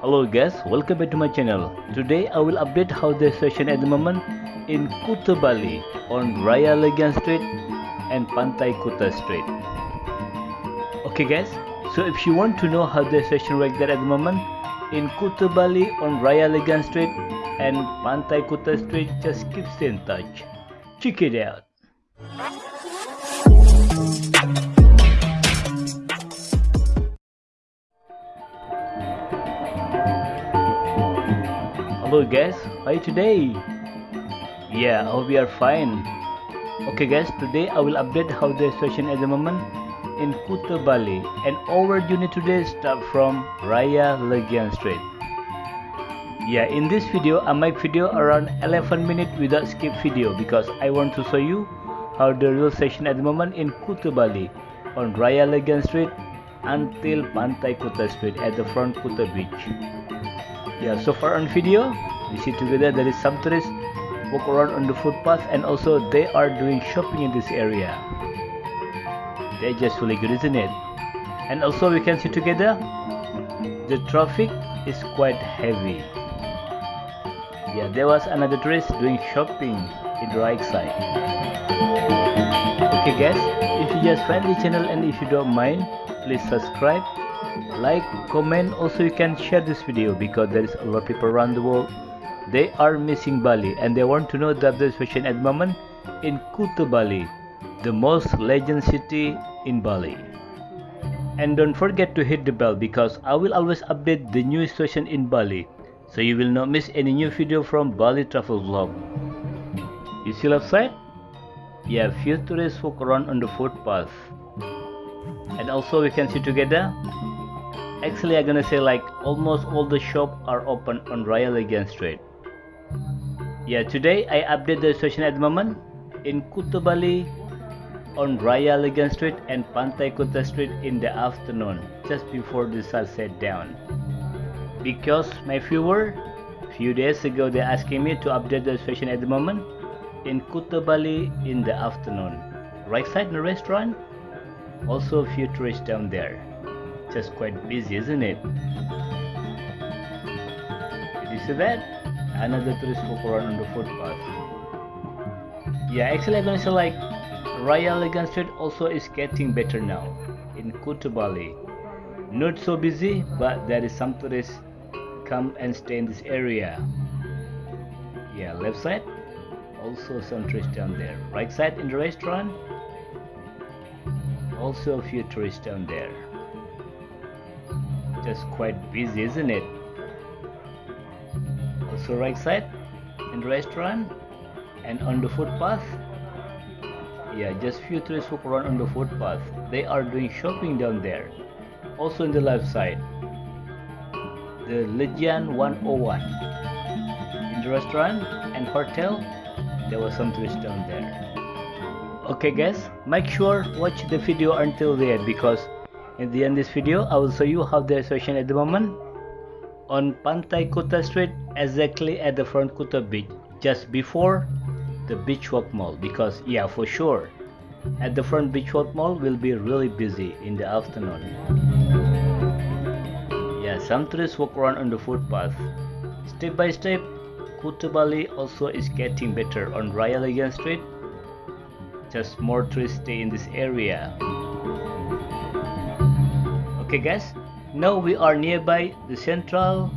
Hello guys, welcome back to my channel. Today I will update how the situation at the moment in Kuta Bali on Raya Legian Street and Pantai Kuta Street. Okay guys, so if you want to know how the situation right there at the moment in Kuta Bali on Raya Legian Street and Pantai Kuta Street, just keep stay in touch. Check it out. Hello guys, how you today? Yeah, hope you are fine. Okay guys, today I will update how the situation at the moment in Kuta Bali and our journey today start from Raya Legian Street. Yeah, in this video I make video around 11 minutes without skip video because I want to show you how the real station at the moment in Kuta Bali on Raya Legian Street until Pantai Kuta Street at the front Kuta Beach yeah so far on video we see together there is some tourists walk around on the footpath and also they are doing shopping in this area. They're just really good isn't it? And also we can see together the traffic is quite heavy. Yeah there was another tourist doing shopping in the right side. Okay guys if you just find the channel and if you don't mind please subscribe like comment also you can share this video because there is a lot of people around the world. They are missing bali and they want to know that the situation at the moment in kuta bali the most legend city in bali. And don't forget to hit the bell because i will always update the new situation in bali so you will not miss any new video from bali travel vlog. You see left side? Yeah few tourists walk around on the footpath. And also we can see together actually I'm gonna say like almost all the shop are open on Raya Legian Street. Yeah today I update the situation at the moment. In Kuta Bali on Raya Legian Street and Pantai Kuta Street in the afternoon just before the sun set down. Because my viewer few days ago they asking me to update the situation at the moment. In Kuta Bali in the afternoon. Right side the restaurant also a few tourists down there just quite busy, isn't it? Did you see that? Another tourist walk around on the footpath. Yeah, actually I'm gonna say like Raya Legian Street also is getting better now in Kuta Bali. Not so busy, but there is some tourists come and stay in this area. Yeah, left side, also some tourists down there. Right side in the restaurant, also a few tourists down there just quite busy isn't it? Also right side in the restaurant and on the footpath. Yeah just few tourists walk around on the footpath. They are doing shopping down there. Also in the left side the Legian 101 in the restaurant and hotel there was some tourists down there. Okay guys make sure watch the video until the end because in the end of this video, I will show you how the situation at the moment on Pantai Kuta Street exactly at the front Kuta Beach just before the Beach Walk Mall because yeah for sure at the front Beach Walk Mall will be really busy in the afternoon. Yeah, some tourists walk around on the footpath. Step by step, Kuta Bali also is getting better on Raya Legian Street. Just more tourists stay in this area okay guys. Now we are nearby the central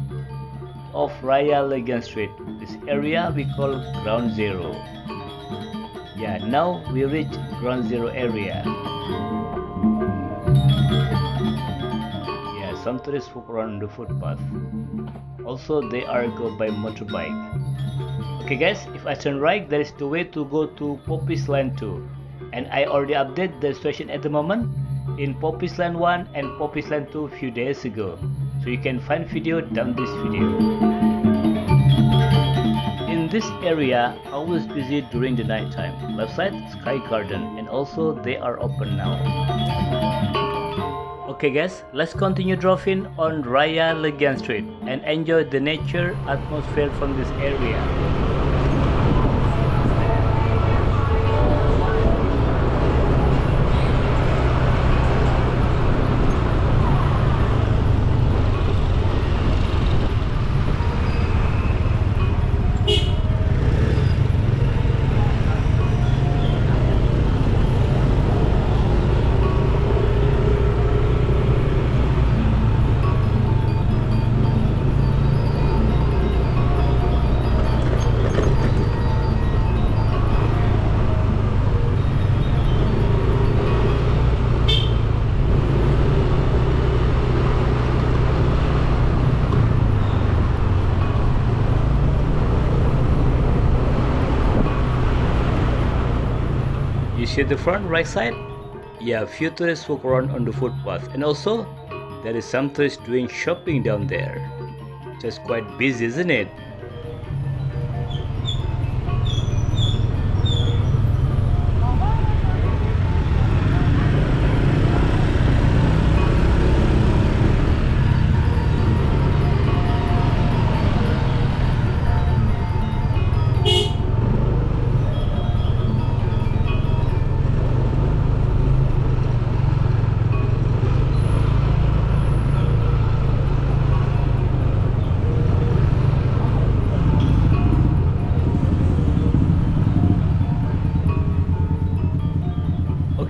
of Raya Legian Street. This area we call ground zero. Yeah now we reach ground zero area. Yeah some tourists walk around the footpath. Also they are go by motorbike. Okay guys if I turn right there is the way to go to Poppies Lane 2 and I already update the situation at the moment in Poppies Lane 1 and Poppies Lane 2 a few days ago. So you can find video down this video. In this area, always busy during the night time. Left side, Sky Garden and also they are open now. Okay guys, let's continue driving on Raya Legian Street and enjoy the nature atmosphere from this area. See the front right side? Yeah, few tourists walk around on the footpath and also there is some tourists doing shopping down there. Just quite busy, isn't it?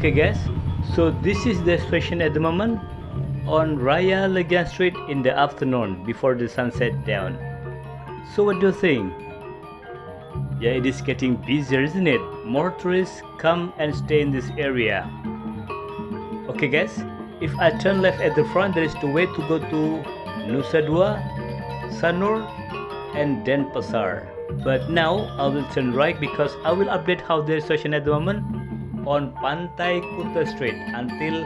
Okay guys. So this is the situation at the moment on Raya Legian Street in the afternoon before the sun set down. So what do you think? Yeah it is getting busier isn't it? More tourists come and stay in this area. Okay guys. If I turn left at the front there is the way to go to Nusa Dua Sanur and Denpasar but now I will turn right because I will update how the situation at the moment on Pantai Kuta Street until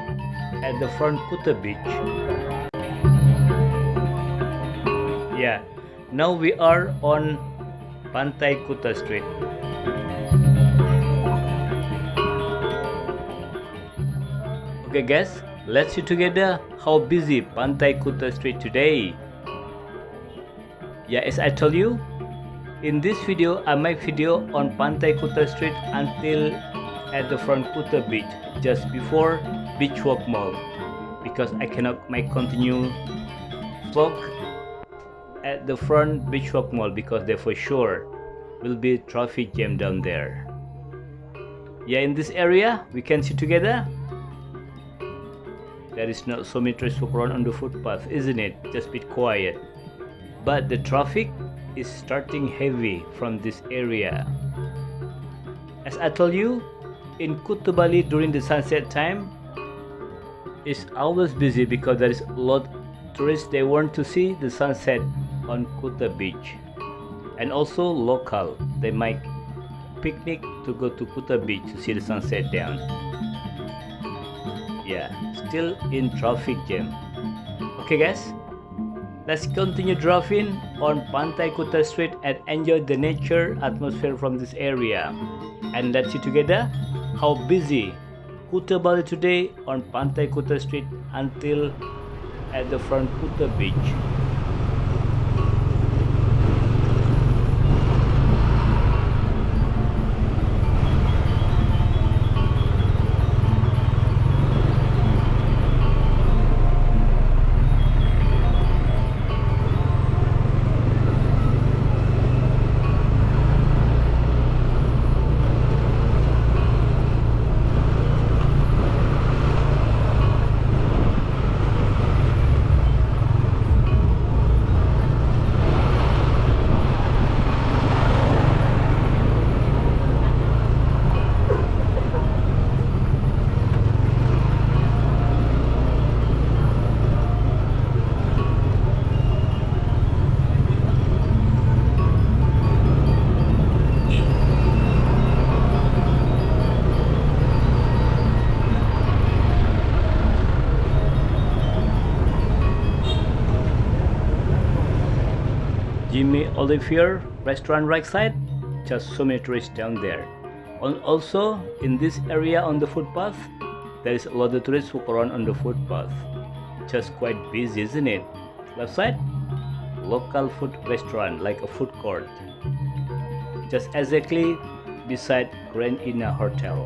at the front Kuta Beach. Yeah, now we are on Pantai Kuta Street. Okay guys, let's see together how busy Pantai Kuta Street today. Yeah, as I told you, in this video uh, I make video on Pantai Kuta Street until at the front Kuta Beach just before Beach Walk Mall because I cannot make continue vlog at the front Beach Walk Mall because there for sure will be traffic jam down there. Yeah, in this area we can see together. There is not so many walk around on the footpath, isn't it? Just bit quiet. But the traffic is starting heavy from this area. As I told you, in Kuta Bali during the sunset time. Is always busy because there is a lot tourists they want to see the sunset on Kuta beach. And also local they might picnic to go to Kuta beach to see the sunset down. Yeah still in traffic jam. Okay guys let's continue driving on Pantai Kuta Street and enjoy the nature atmosphere from this area. And let's see together how busy Kuta Bali today on Pantai Kuta Street until at the front Kuta Beach. Jamie Oliver restaurant right side. Just so many tourists down there. And also in this area on the footpath there is a lot of tourists walk around on the footpath. Just quite busy isn't it? Left side local food restaurant like a food court. Just exactly beside Grand Inna Hotel.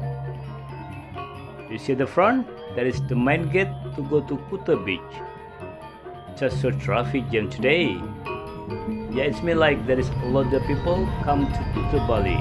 You see the front? There is the main gate to go to Kuta Beach. Just so traffic jam today yeah it's me like there is a lot of people come to, to Bali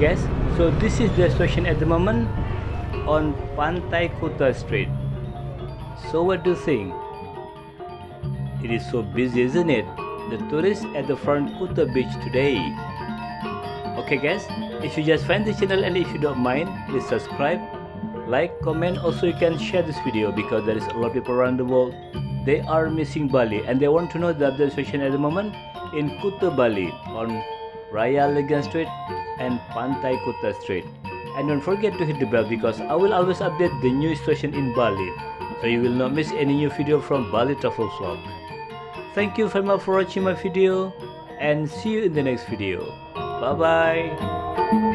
guys, so this is the situation at the moment on Pantai Kuta Street. So what do you think? It is so busy isn't it? The tourists at the front Kuta beach today. Okay guys, if you just find the channel and if you don't mind, please subscribe, like, comment, also you can share this video because there is a lot of people around the world. They are missing Bali and they want to know the update situation at the moment in Kuta Bali on Raya Legian Street and Pantai Kuta Street. And don't forget to hit the bell because I will always update the new situation in Bali. So you will not miss any new video from Bali Travel Vlog. Thank you very much for watching my video and see you in the next video. Bye bye.